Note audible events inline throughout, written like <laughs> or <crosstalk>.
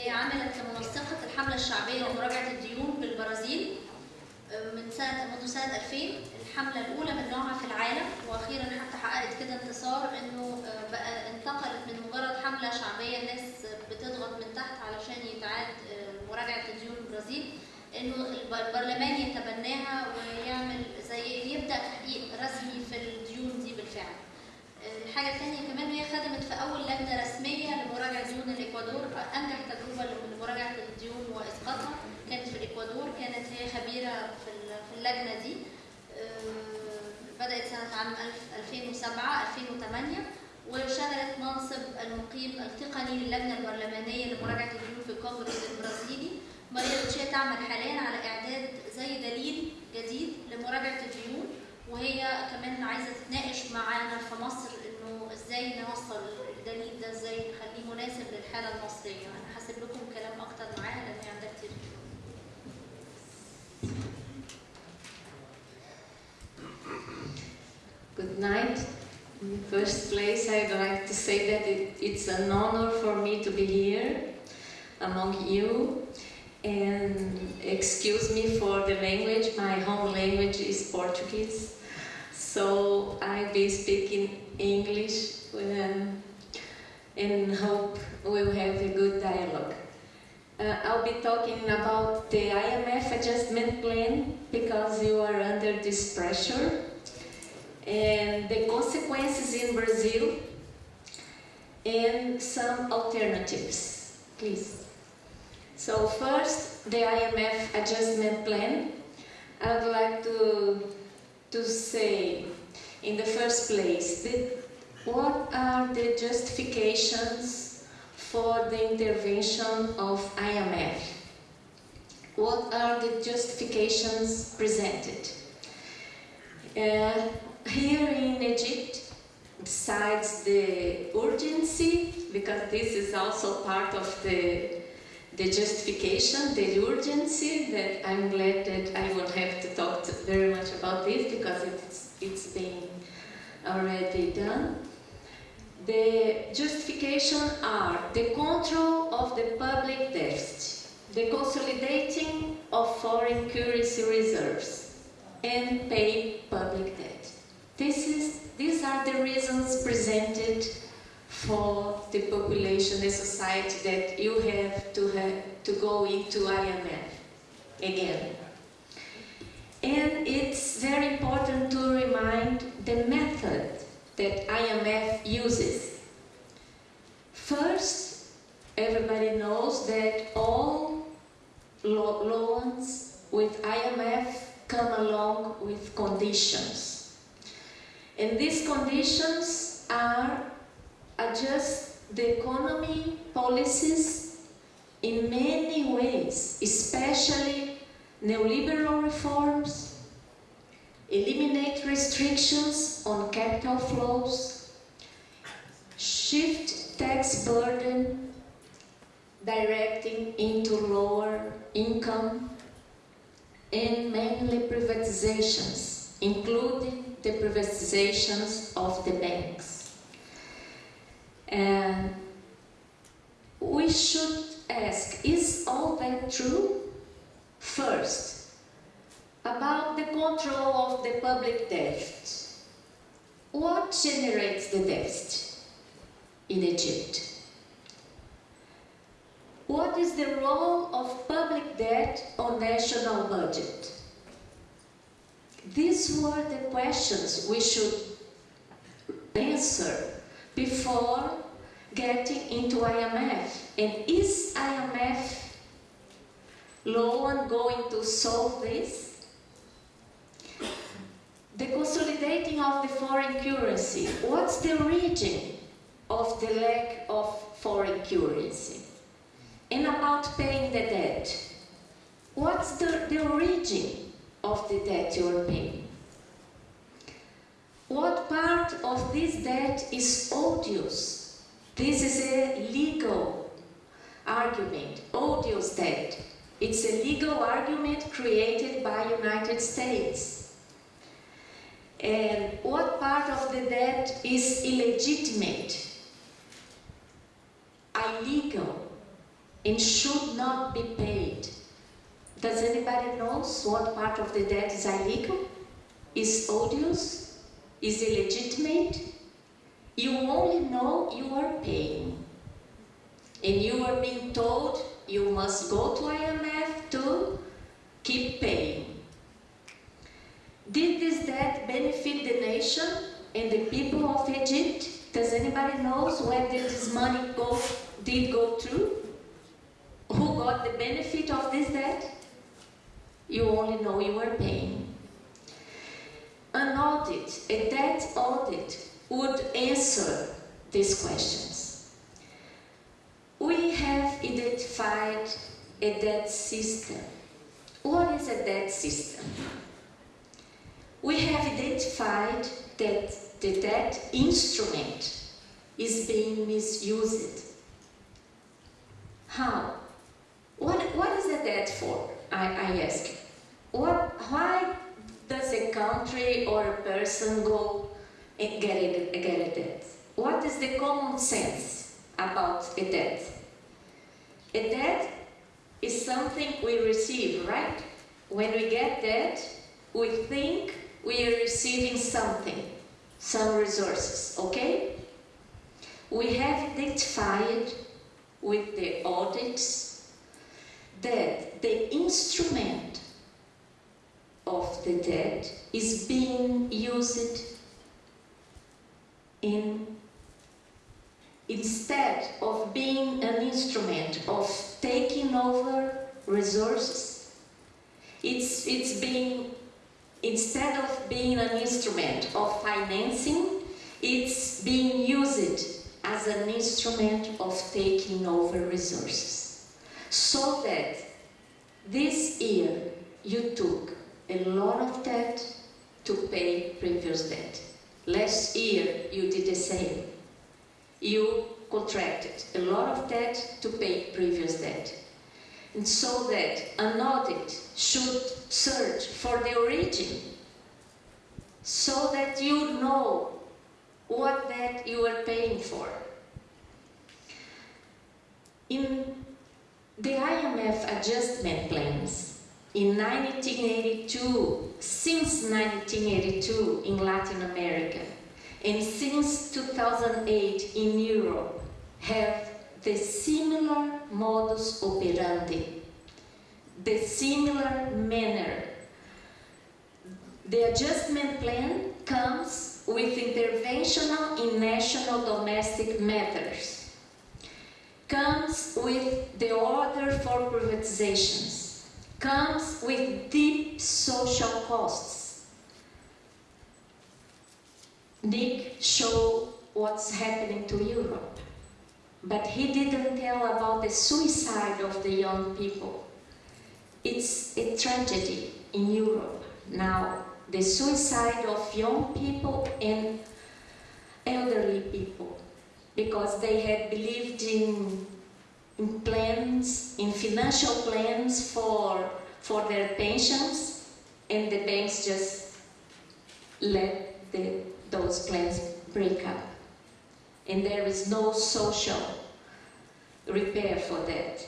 هي عملت كمنسقة الحملة الشعبية لمراجعة الديون بالبرازيل من سنة منذ سنة 2000 الحملة الأولى من نوعها في العالم وأخيرا حتى حققت كده انتصار إنه بقى انتقلت من مجرد حملة شعبية الناس بتضغط من تحت علشان يتعاد مراجعة الديون البرازيل إنه البرلمان يتبناها ويعمل زي يبدأ تحقيق رسمي في الديون دي بالفعل. الحاجة الثانية كمان هي خدمت في أول لجنة رسمية لمراجعة ديون الإكوادور انجح تجربة لمراجعه الديون وإسقاطها. كانت في الإكوادور كانت هي خبيرة في اللجنة دي. آه، بدأت سنة عام 2007 2008 وشغلت منصب المقيم التقني للجنة البرلمانية لمراجعة الديون في الكونغرس البرازيلي. مريم تشي تعمل حاليا على إعداد زي دليل جديد لمراجعة الديون. وهي كمان عايزة تتناقش معانا في مصر إنه إزاي نوصل الدليل ده إزاي نخليه مناسب للحالة المصرية أنا هسيب لكم كلام أكتر معاها لأن هي عندها كتير Good night. In the first place, I'd like to say that it, it's an honor for me to be here among you. And excuse me for the language, my home language is Portuguese. So I'll be speaking English um, and hope we'll have a good dialogue. Uh, I'll be talking about the IMF adjustment plan because you are under this pressure and the consequences in Brazil and some alternatives, please. So first, the IMF adjustment plan. I would like to, to say, in the first place, what are the justifications for the intervention of IMF? What are the justifications presented? Uh, here in Egypt, besides the urgency, because this is also part of the, the justification, the urgency, that I'm glad that I won't have to talk to very much about this because it's, it's been already done. The justification are the control of the public deficit, the consolidating of foreign currency reserves, and pay public debt. This is, these are the reasons presented for the population, the society that you have to, have to go into IMF again. And it's very important to remind the method that IMF uses. First, everybody knows that all lo loans with IMF come along with conditions. And these conditions are adjust the economy policies in many ways, especially neoliberal reforms, eliminate restrictions on capital flows, shift tax burden directing into lower income, and mainly privatizations, including the privatizations of the banks. And we should ask, is all that true? First, about the control of the public debt. What generates the debt in Egypt? What is the role of public debt on national budget? These were the questions we should answer before getting into IMF. And is IMF loan going to solve this? The consolidating of the foreign currency. What's the origin of the lack of foreign currency? And about paying the debt. What's the, the origin of the debt you're paying? What part of this debt is odious? This is a legal argument, odious debt. It's a legal argument created by United States. And what part of the debt is illegitimate, illegal? and should not be paid. Does anybody knows what part of the debt is illegal? Is odious? Is illegitimate? You only know you are paying. And you are being told you must go to IMF to keep paying. Did this debt benefit the nation and the people of Egypt? Does anybody knows where did this money go, did go through? Who got the benefit of this debt? You only know you are paying. An audit, a debt audit, would answer these questions. We have identified a debt system. What is a debt system? We have identified that the debt instrument is being misused. How? What, what is a debt for? I, I ask. What, why does a country or a person go and get a, get a debt? What is the common sense about a debt? A debt is something we receive, right? When we get debt, we think we are receiving something, some resources, okay? We have identified with the audits that the instrument of the debt is being used in instead of being an instrument of taking over resources it's it's being instead of being an instrument of financing it's being used as an instrument of taking over resources. So that this year you took a lot of debt to pay previous debt. Last year you did the same. You contracted a lot of debt to pay previous debt. And so that an audit should search for the origin so that you know what debt you are paying for. In the IMF adjustment plans in 1982, since 1982 in Latin America, and since 2008 in Europe, have the similar modus operandi, the similar manner. The adjustment plan comes with interventional in national domestic matters, comes with the order for privatizations, comes with deep social costs. Nick showed what's happening to Europe, but he didn't tell about the suicide of the young people. It's a tragedy in Europe now, the suicide of young people and elderly people, because they had believed in, in plans, in financial plans for, for their pensions, and the banks just let the, those plans break up. And there is no social repair for that.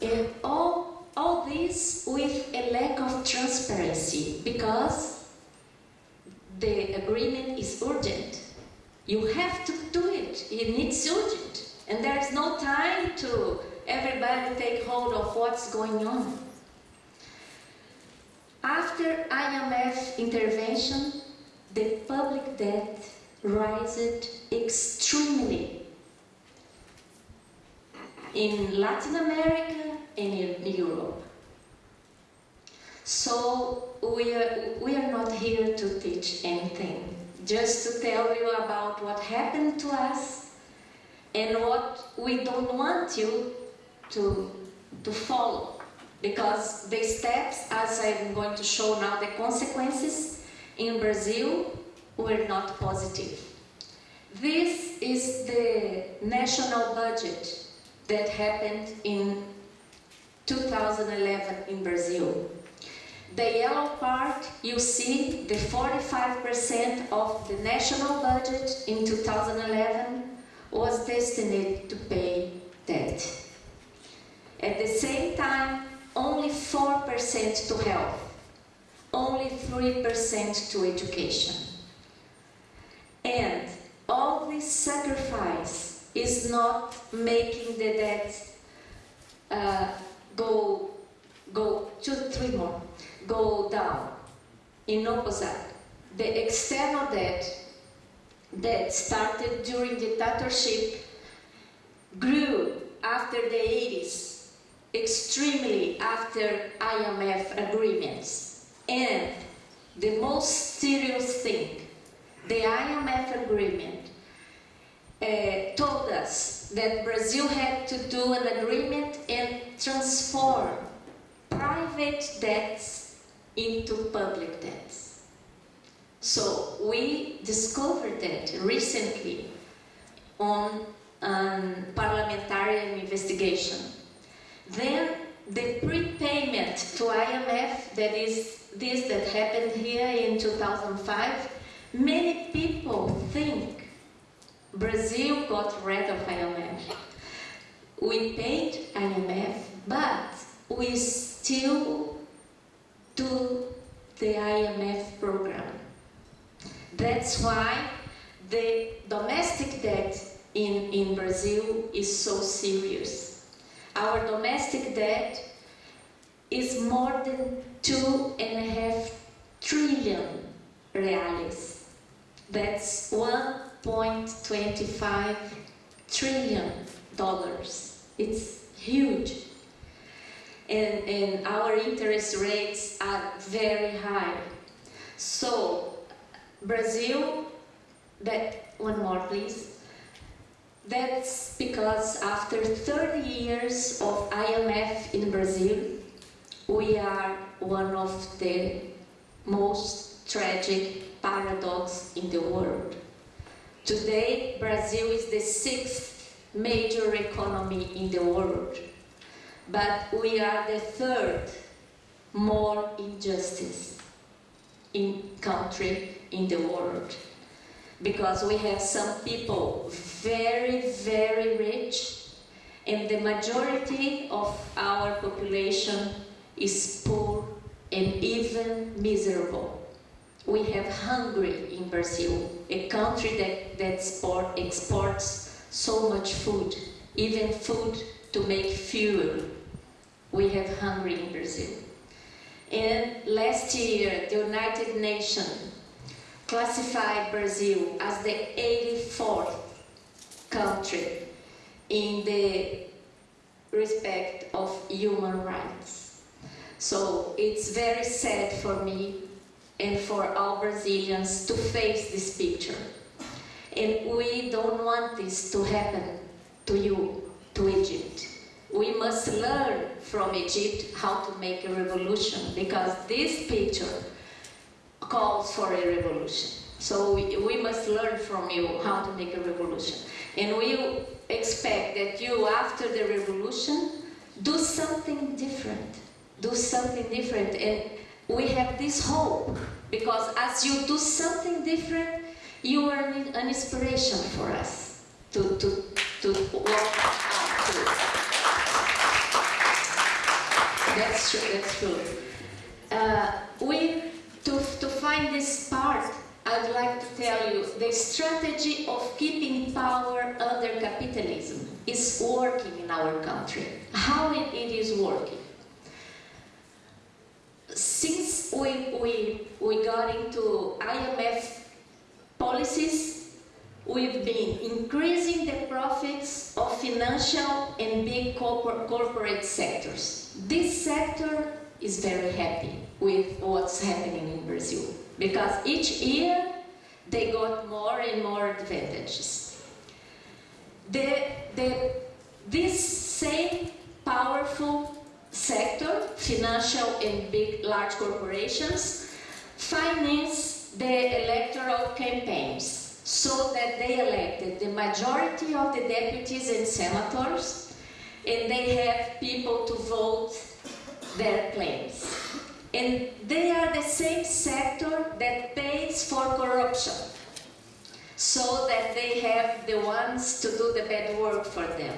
And all, all this with a lack of transparency because the agreement is urgent. You have to do it. It needs urgent. And there is no time to everybody take hold of what's going on. After IMF intervention, the public debt rises extremely in Latin America and in Europe. So we are, we are not here to teach anything, just to tell you about what happened to us and what we don't want you to, to follow. Because the steps, as I'm going to show now, the consequences in Brazil were not positive. This is the national budget that happened in 2011 in Brazil. The yellow part, you see the 45% of the national budget in 2011 was destined to pay debt. At the same time, only 4% to health, only 3% to education. And all this sacrifice is not making the debt uh, go, go, two, three more, go down. In opposite, the external debt that started during dictatorship grew after the 80s, extremely after IMF agreements. And the most serious thing, the IMF agreement uh, told us that Brazil had to do an agreement and transform private debts into public debts. So we discovered that recently on um, parliamentary investigation. Then the prepayment to IMF, that is this that happened here in 2005, many people think Brazil got rid of IMF. We paid IMF, but we still do the IMF program. That's why the domestic debt in, in Brazil is so serious. Our domestic debt is more than two and a half trillion reais. That's 1.25 trillion dollars. It's huge. And, and our interest rates are very high. So Brazil, that one more please. That's because after 30 years of IMF in Brazil, we are one of the most tragic paradox in the world. Today, Brazil is the sixth major economy in the world, but we are the third more injustice in country in the world because we have some people very, very rich and the majority of our population is poor and even miserable. We have hungry in Brazil, a country that, that sport, exports so much food, even food to make fuel. We have hungry in Brazil. And last year, the United Nations classified Brazil as the 84th country in the respect of human rights. So it's very sad for me and for all Brazilians to face this picture. And we don't want this to happen to you, to Egypt. We must learn from Egypt how to make a revolution because this picture calls for a revolution. So we, we must learn from you how to make a revolution. And we expect that you, after the revolution, do something different. Do something different. And we have this hope because as you do something different, you are an inspiration for us to, to, to walk out to. That's true, that's true. Uh, we, to, to find this part, I'd like to tell you the strategy of keeping power under capitalism is working in our country. How it, it is working? Since we, we, we got into IMF policies, we've been increasing the profits of financial and big corporate sectors. This sector is very happy with what's happening in Brazil because each year they got more and more advantages. The, the, this same powerful sector, financial and big, large corporations, finance the electoral campaigns so that they elected the majority of the deputies and senators and they have people to vote their claims. And they are the same sector that pays for corruption, so that they have the ones to do the bad work for them.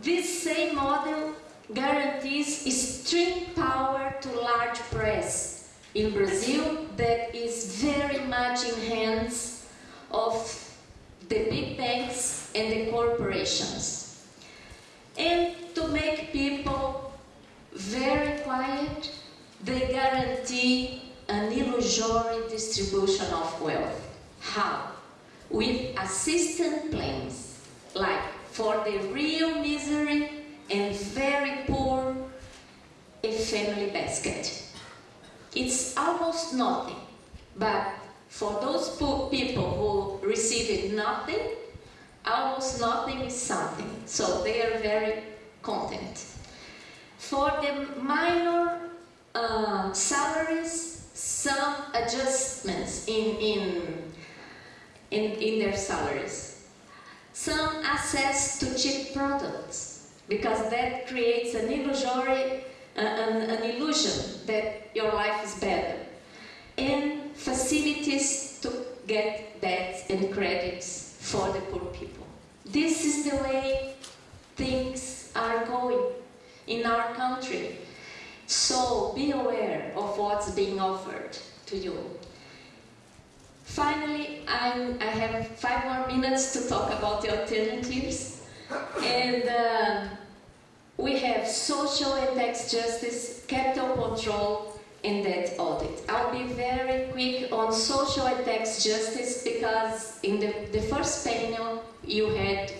this same model guarantees extreme power to large press in Brazil that is very much in hands of the big banks and the corporations. And to make people very quiet, they guarantee an illusory distribution of wealth. How? With assistant plans, like for the real misery and very poor, a family basket. It's almost nothing, but for those people who received nothing, almost nothing is something. So they are very content. For the minor uh, salaries, some adjustments in, in, in, in their salaries. Some access to cheap products, because that creates an illusory, an, an illusion that your life is better. And facilities to get debts and credits for the poor people. This is the way things are going in our country. So be aware of what's being offered to you. Finally, I'm, I have five more minutes to talk about the alternatives. And uh, we have social and tax justice, capital control, and debt audit. I'll be very quick on social and tax justice because in the, the first panel you had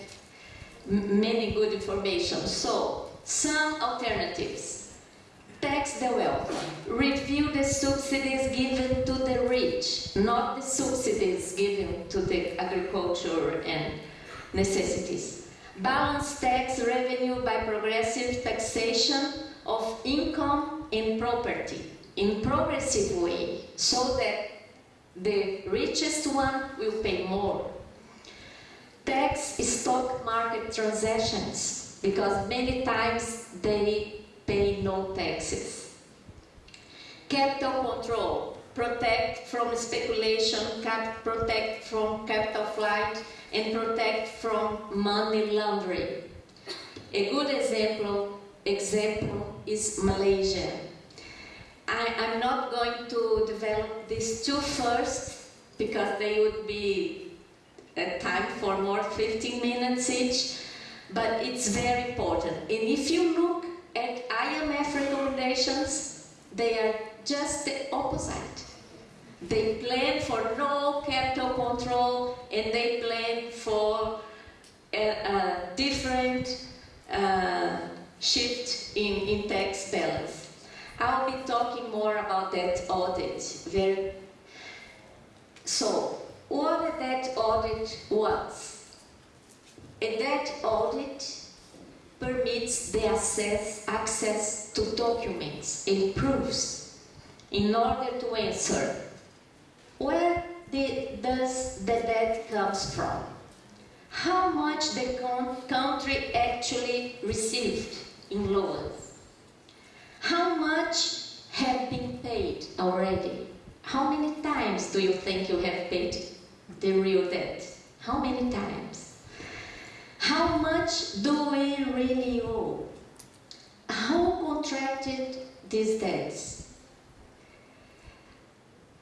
many good information. So, some alternatives. Tax the wealth. Review the subsidies given to the rich, not the subsidies given to the agriculture and necessities. Balance tax revenue by progressive taxation of income and property in progressive way so that the richest one will pay more. Tax stock market transactions because many times they pay no taxes. Capital control, protect from speculation, protect from capital flight, and protect from money laundering. A good example, example is Malaysia. I, am not going to develop these two first because they would be a time for more 15 minutes each, but it's very important. And if you look at IMF recommendations, they are just the opposite. They plan for no capital control and they plan for a, a different uh, shift in, in tax balance. I'll be talking more about that audit. Very so, what debt audit was? and that audit permits the access, access to documents and proofs in order to answer where does the debt comes from? How much the country actually received in loans? How much have been paid already? How many times do you think you have paid the real debt? How many times? How much do we really owe? Who contracted these debts?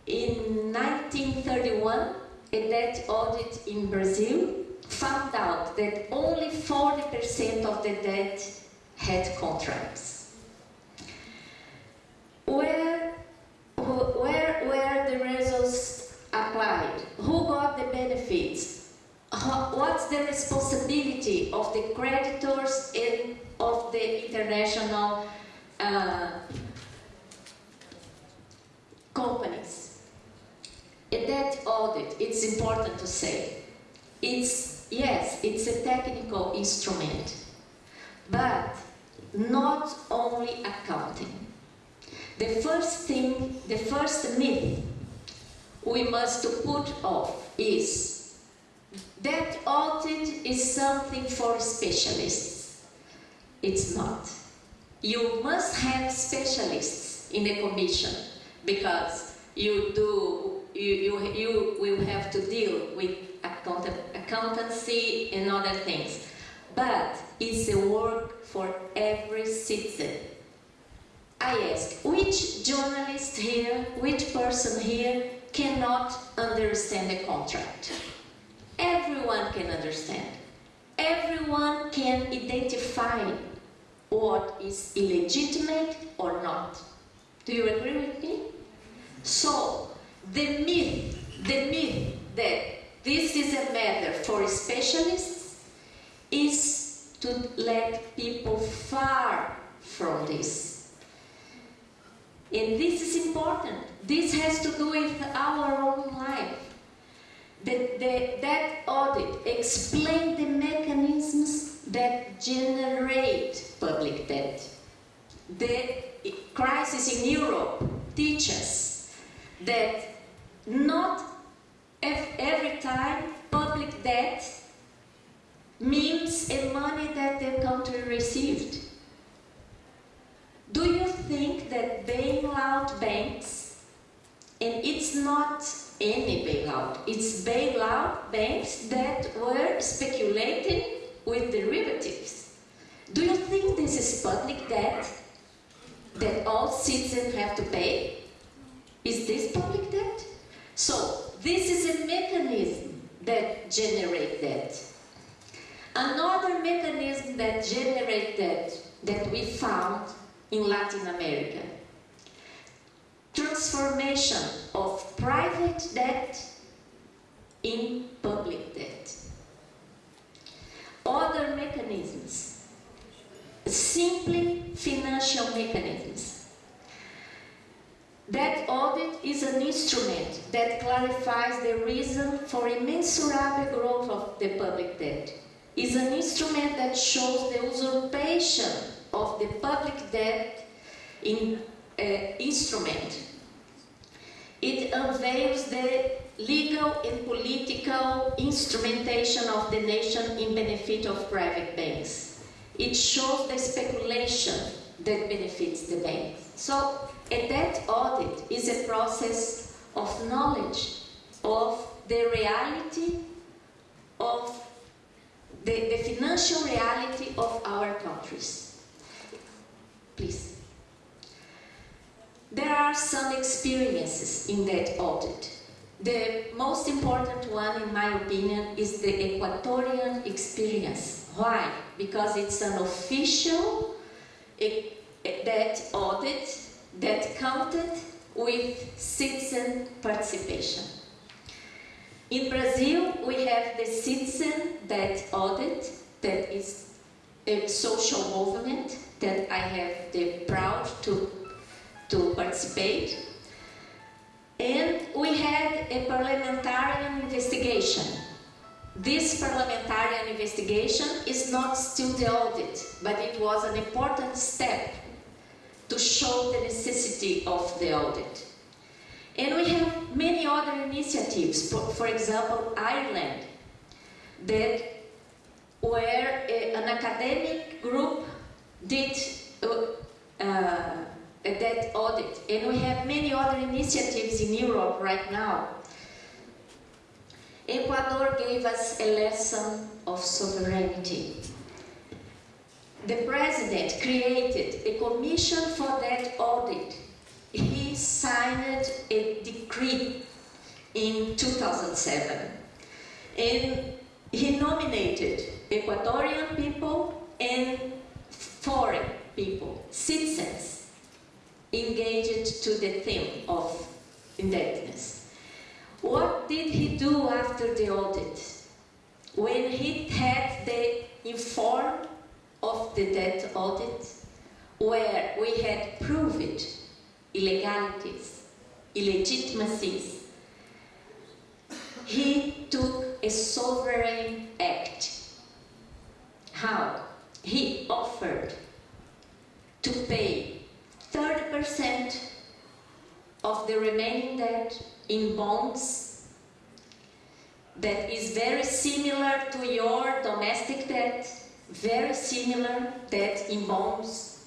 In 1931, a debt audit in Brazil found out that only 40% of the debt had contracts. Where, where were the results applied? Who got the benefits? What's the responsibility of the creditors and of the international uh, companies? Audit, it's important to say. It's, yes, it's a technical instrument, but not only accounting. The first thing, the first myth we must put off is that audit is something for specialists. It's not. You must have specialists in the commission because you do you, you, you will have to deal with account accountancy and other things. but it's a work for every citizen. I ask, which journalist here, which person here cannot understand a contract? Everyone can understand. Everyone can identify what is illegitimate or not. Do you agree with me? So, the myth, the myth that this is a matter for specialists is to let people far from this. And this is important. This has to do with our own life. The, the, that audit explained the mechanisms that generate public debt. The crisis in Europe teaches that not every time public debt means a money that the country received. Do you think that bailout banks, and it's not any bailout, it's bailout banks that were speculating with derivatives. Do you think this is public debt that all citizens have to pay? Is this public debt? So, this is a mechanism that generates debt. Another mechanism that generates debt that we found in Latin America. Transformation of private debt in public debt. Other mechanisms, simply financial mechanisms. That audit is an instrument that clarifies the reason for immensurable growth of the public debt. Is an instrument that shows the usurpation of the public debt in uh, instrument. It unveils the legal and political instrumentation of the nation in benefit of private banks. It shows the speculation that benefits the banks. So a debt audit is a process of knowledge of the reality of the, the financial reality of our countries. Please. There are some experiences in that audit. The most important one, in my opinion, is the Equatorian experience. Why? Because it's an official debt audit that counted with citizen participation. In Brazil, we have the citizen debt audit that is a social movement that I have the proud to, to participate. And we had a parliamentarian investigation. This parliamentarian investigation is not still the audit, but it was an important step to show the necessity of the audit. And we have many other initiatives, for, example, Ireland, that where a, an academic group did uh, uh, that audit. And we have many other initiatives in Europe right now. Ecuador gave us a lesson of sovereignty. The president created a commission for that audit. He signed a decree in 2007 and he nominated Ecuadorian people and foreign people, citizens, engaged to the theme of indebtedness. What did he do after the audit? When he had the informed of the debt audit, where we had proved illegalities, illegitimacies, he took a sovereign act. How? He offered to pay 30% of the remaining debt in bonds that is very similar to your domestic debt, very similar debt in bonds.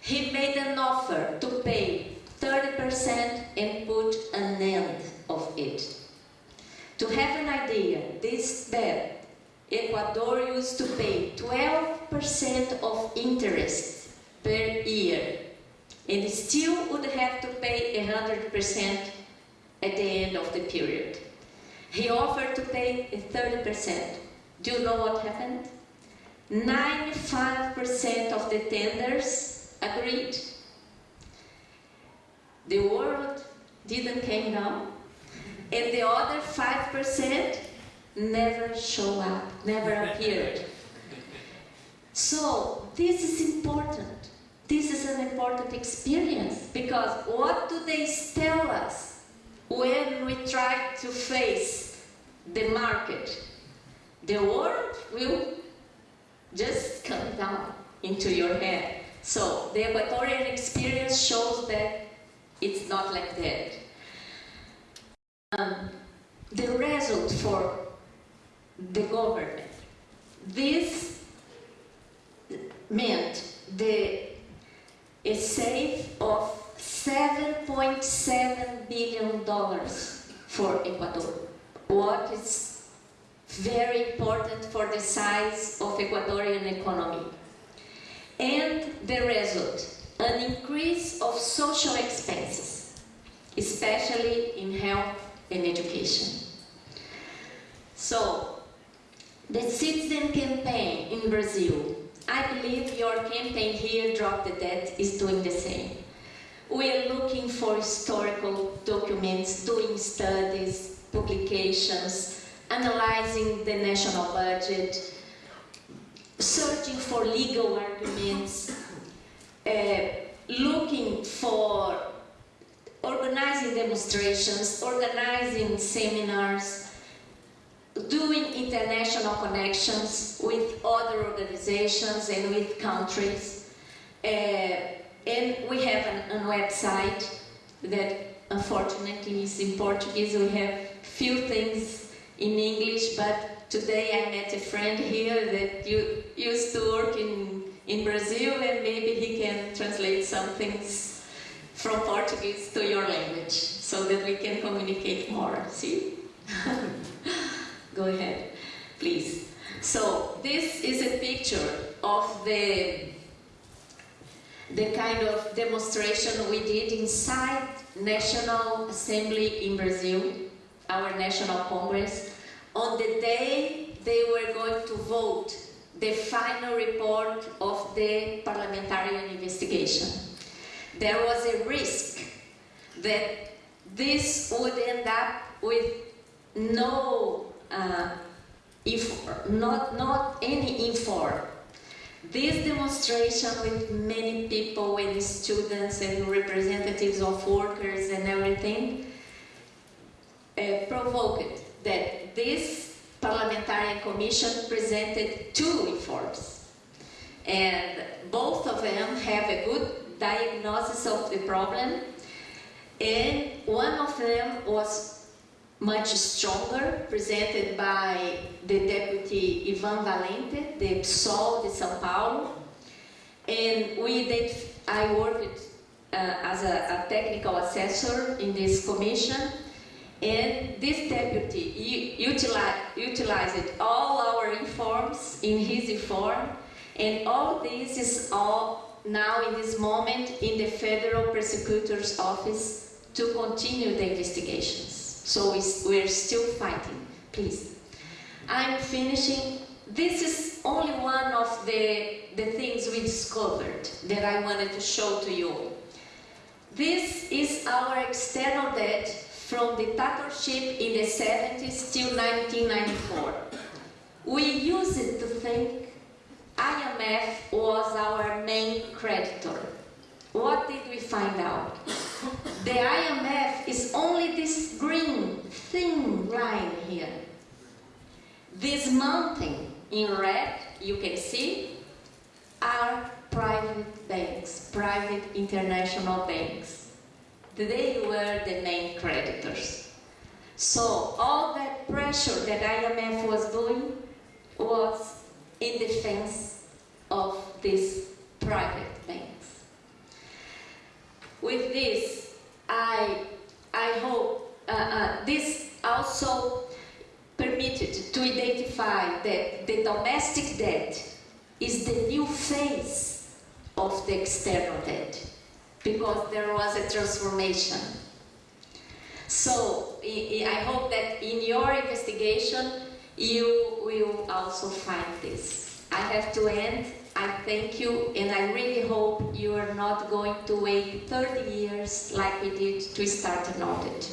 He made an offer to pay 30% and put an end of it. To have an idea, this debt Ecuador used to pay 12% of interest per year and still would have to pay 100% at the end of the period. He offered to pay 30%. Do you know what happened? 95% of the tenders agreed. The world didn't came down, and the other 5% never show up, never appeared. So this is important. This is an important experience because what do they tell us when we try to face the market? The world will just come down into your head. So the Equatorian experience shows that it's not like that. Um, the result for the government. This meant the a save of 7.7 billion dollars for Ecuador. What is very important for the size of Ecuadorian economy. And the result, an increase of social expenses, especially in health and education. So, the citizen campaign in Brazil, I believe your campaign here, Drop the Debt, is doing the same. We are looking for historical documents, doing studies, publications, analyzing the national budget, searching for legal arguments, uh, looking for organizing demonstrations, organizing seminars, doing international connections with other organizations and with countries. Uh, and we have a website that unfortunately is in Portuguese. We have few things in English, but today I met a friend here that you used to work in, in Brazil and maybe he can translate some things from Portuguese to your language so that we can communicate more. See? <laughs> Go ahead, please. So this is a picture of the the kind of demonstration we did inside National Assembly in Brazil, our National Congress, on the day they were going to vote the final report of the parliamentary investigation. There was a risk that this would end up with no, uh, if not, not any inform. This demonstration with many people, with students and representatives of workers and everything, provoked that this parliamentary commission presented two reforms. And both of them have a good diagnosis of the problem. And one of them was much stronger, presented by the deputy Ivan Valente, the PSOL de São Paulo. And we did, I worked uh, as a, a, technical assessor in this commission. And this deputy utilized, utilized all our informs in his inform. And all this is all now in this moment in the Federal Prosecutor's Office to continue the investigations. So we're still fighting, please. I'm finishing. This is only one of the, the things we discovered that I wanted to show to you. This is our external debt from dictatorship in the 70s till 1994. We used to think IMF was our main creditor. What did we find out? The IMF is only this green thin line here. This mountain in red, you can see, are private banks, private international banks. They were the main creditors. So all that pressure that IMF was doing was in defense of these private banks. With this, I, I hope uh, uh, this also permitted to identify that the domestic debt is the new face of the external debt because there was a transformation. So I hope that in your investigation you will also find this. I have to end. I thank you and I really hope you are not going to wait 30 years like we did to start an audit.